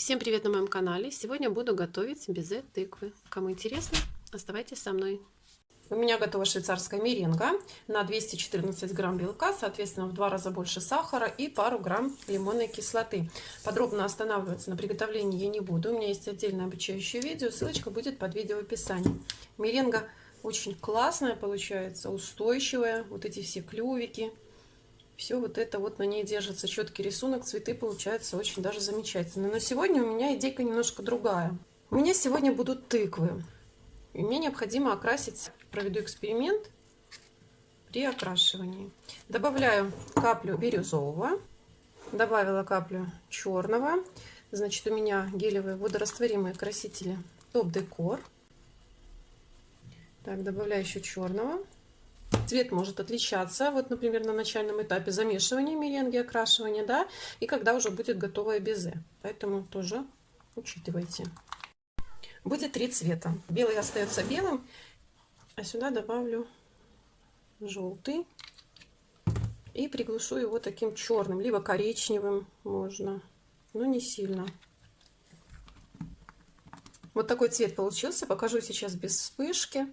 Всем привет на моем канале! Сегодня буду готовить безе тыквы. Кому интересно, оставайтесь со мной. У меня готова швейцарская меренга на 214 грамм белка, соответственно в два раза больше сахара и пару грамм лимонной кислоты. Подробно останавливаться на приготовлении я не буду, у меня есть отдельное обучающее видео, ссылочка будет под видео в описании. Меренга очень классная получается, устойчивая, вот эти все клювики, все вот это вот на ней держится четкий рисунок, цветы получаются очень даже замечательно. Но сегодня у меня идейка немножко другая. У меня сегодня будут тыквы. И мне необходимо окрасить, проведу эксперимент при окрашивании. Добавляю каплю бирюзового, добавила каплю черного. Значит, у меня гелевые водорастворимые красители Топ Декор. Так, добавляю еще черного. Цвет может отличаться, вот, например, на начальном этапе замешивания меренги, окрашивания, да, и когда уже будет готовое безе. Поэтому тоже учитывайте. Будет три цвета. Белый остается белым, а сюда добавлю желтый и приглушу его таким черным, либо коричневым можно, но не сильно. Вот такой цвет получился. Покажу сейчас без вспышки.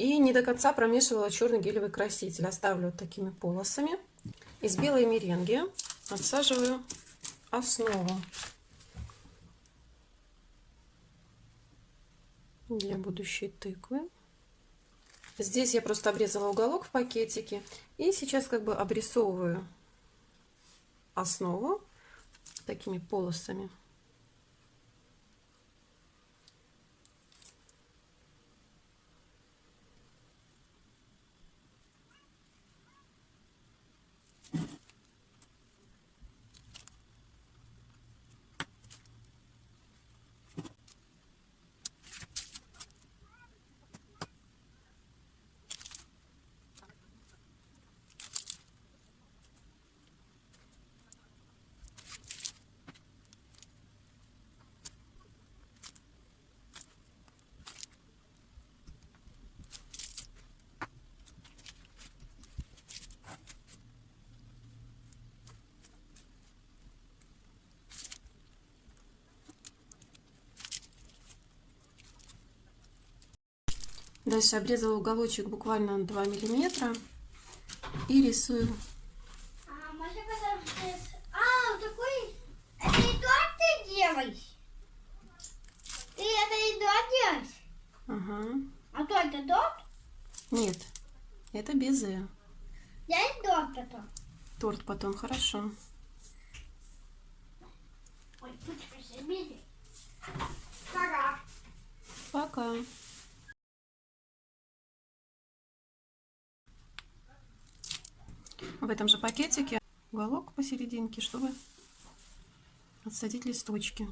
И не до конца промешивала черный гелевый краситель. Оставлю вот такими полосами. Из белой меренги отсаживаю основу для будущей тыквы. Здесь я просто обрезала уголок в пакетике. И сейчас как бы обрисовываю основу такими полосами. Дальше обрезала уголочек буквально 2 миллиметра и рисую. А, можно а, такой... Это и торт ты делаешь? Ты это и торт делаешь? Ага. А то это торт? Нет, это безе. Я и торт потом. Торт потом, хорошо. Ой, пусть Пока. Пока. В этом же пакетике уголок посерединке, чтобы отсадить листочки.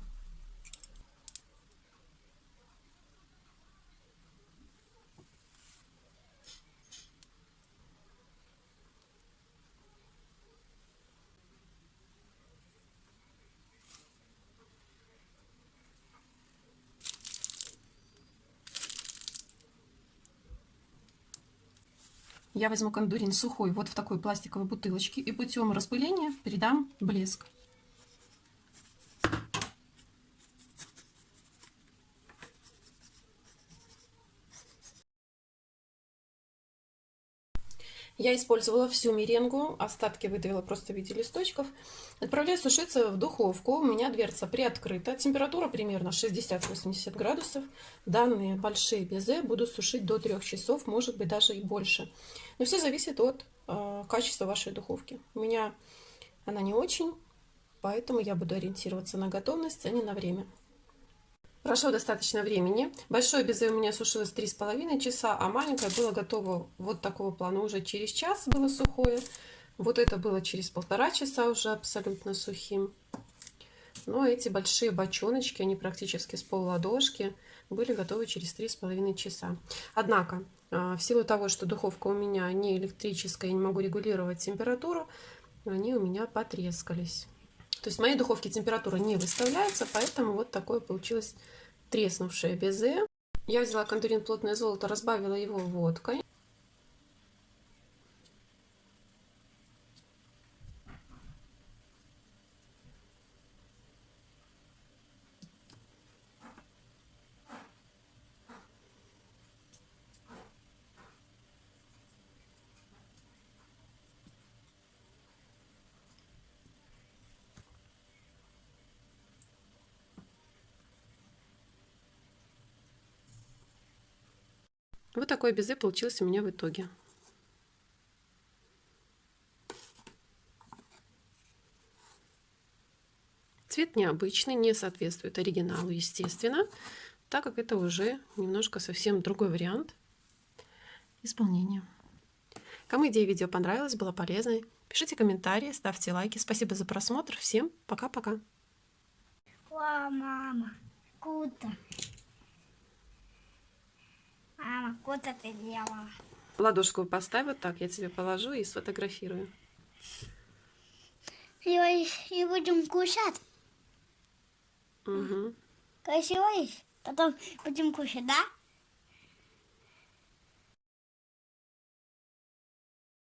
Я возьму кондурин сухой вот в такой пластиковой бутылочке и путем распыления передам блеск. Я использовала всю меренгу, остатки выдавила просто в виде листочков. Отправляю сушиться в духовку. У меня дверца приоткрыта. Температура примерно 60-80 градусов. Данные большие безе буду сушить до 3 часов, может быть даже и больше. Но все зависит от э, качества вашей духовки. У меня она не очень, поэтому я буду ориентироваться на готовность, а не на время. Прошло достаточно времени. Большое безе у меня сушилось три с половиной часа, а маленькое было готово вот такого плана уже через час было сухое. Вот это было через полтора часа уже абсолютно сухим. Но эти большие бочоночки, они практически с пол ладошки, были готовы через три с половиной часа. Однако, а, в силу того, что духовка у меня не электрическая, я не могу регулировать температуру, они у меня потрескались. То есть в моей духовке температура не выставляется, поэтому вот такое получилось треснувшее безе. Я взяла контурин плотное золото, разбавила его водкой. Вот такой безе получился у меня в итоге. Цвет необычный, не соответствует оригиналу, естественно, так как это уже немножко совсем другой вариант исполнения. Кому идея видео понравилась, была полезной, пишите комментарии, ставьте лайки. Спасибо за просмотр. Всем пока-пока. Мама, Круто ты делала. Ладошку поставь вот так, я тебе положу и сфотографирую. И, и будем кушать. Угу. Красиво? Потом будем кушать, да?